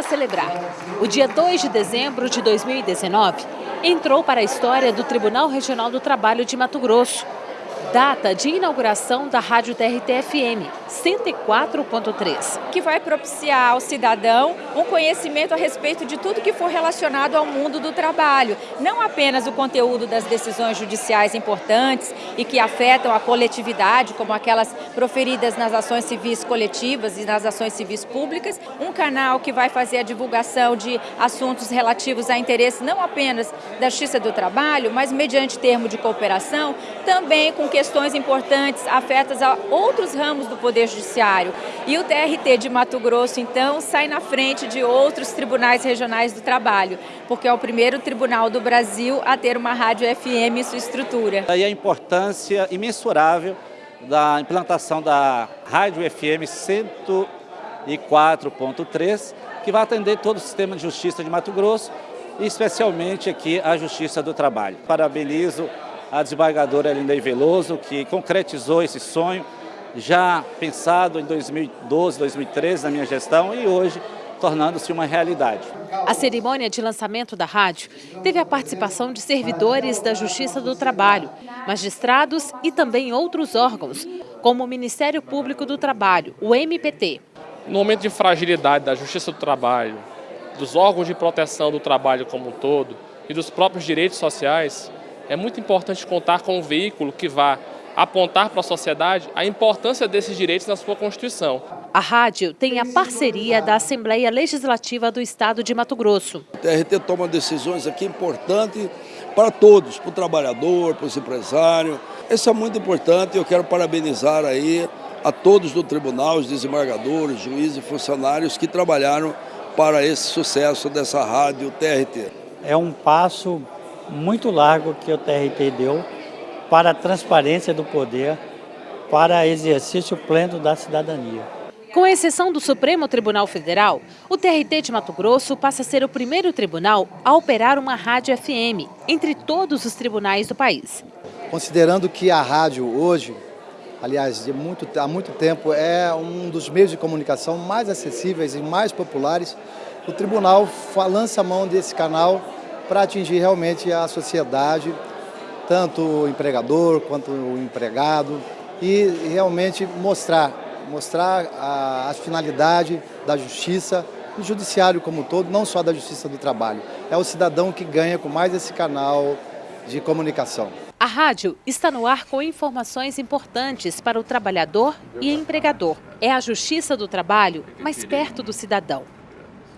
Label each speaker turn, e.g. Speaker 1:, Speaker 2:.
Speaker 1: para celebrar. O dia 2 de dezembro de 2019 entrou para a história do Tribunal Regional do Trabalho de Mato Grosso data de inauguração da Rádio TRT-FM 104.3.
Speaker 2: Que vai propiciar ao cidadão um conhecimento a respeito de tudo que for relacionado ao mundo do trabalho. Não apenas o conteúdo das decisões judiciais importantes e que afetam a coletividade, como aquelas proferidas nas ações civis coletivas e nas ações civis públicas. Um canal que vai fazer a divulgação de assuntos relativos a interesse não apenas da Justiça do Trabalho, mas mediante termo de cooperação, também com que questões importantes afetas a outros ramos do Poder Judiciário. E o TRT de Mato Grosso, então, sai na frente de outros tribunais regionais do trabalho, porque é o primeiro tribunal do Brasil a ter uma rádio FM em sua estrutura.
Speaker 3: E a importância imensurável da implantação da rádio FM 104.3, que vai atender todo o sistema de justiça de Mato Grosso, e especialmente aqui a Justiça do Trabalho. Parabenizo a desembargadora Linda Veloso, que concretizou esse sonho, já pensado em 2012, 2013, na minha gestão, e hoje tornando-se uma realidade.
Speaker 1: A cerimônia de lançamento da rádio teve a participação de servidores da Justiça do Trabalho, magistrados e também outros órgãos, como o Ministério Público do Trabalho, o MPT.
Speaker 4: No momento de fragilidade da Justiça do Trabalho, dos órgãos de proteção do trabalho como um todo e dos próprios direitos sociais, é muito importante contar com um veículo que vá apontar para a sociedade a importância desses direitos na sua Constituição.
Speaker 1: A rádio tem a parceria da Assembleia Legislativa do Estado de Mato Grosso.
Speaker 5: O TRT toma decisões aqui importantes para todos, para o trabalhador, para os empresários. Isso é muito importante e eu quero parabenizar aí a todos do tribunal, os desembargadores, juízes e funcionários que trabalharam para esse sucesso dessa rádio TRT.
Speaker 6: É um passo muito largo que o TRT deu para a transparência do poder, para exercício pleno da cidadania.
Speaker 1: Com exceção do Supremo Tribunal Federal, o TRT de Mato Grosso passa a ser o primeiro tribunal a operar uma rádio FM entre todos os tribunais do país.
Speaker 7: Considerando que a rádio hoje, aliás, de muito, há muito tempo, é um dos meios de comunicação mais acessíveis e mais populares, o tribunal lança a mão desse canal para atingir realmente a sociedade, tanto o empregador quanto o empregado, e realmente mostrar, mostrar a, a finalidade da justiça, do judiciário como um todo, não só da justiça do trabalho. É o cidadão que ganha com mais esse canal de comunicação.
Speaker 1: A rádio está no ar com informações importantes para o trabalhador e empregador. É a justiça do trabalho mais perto do cidadão.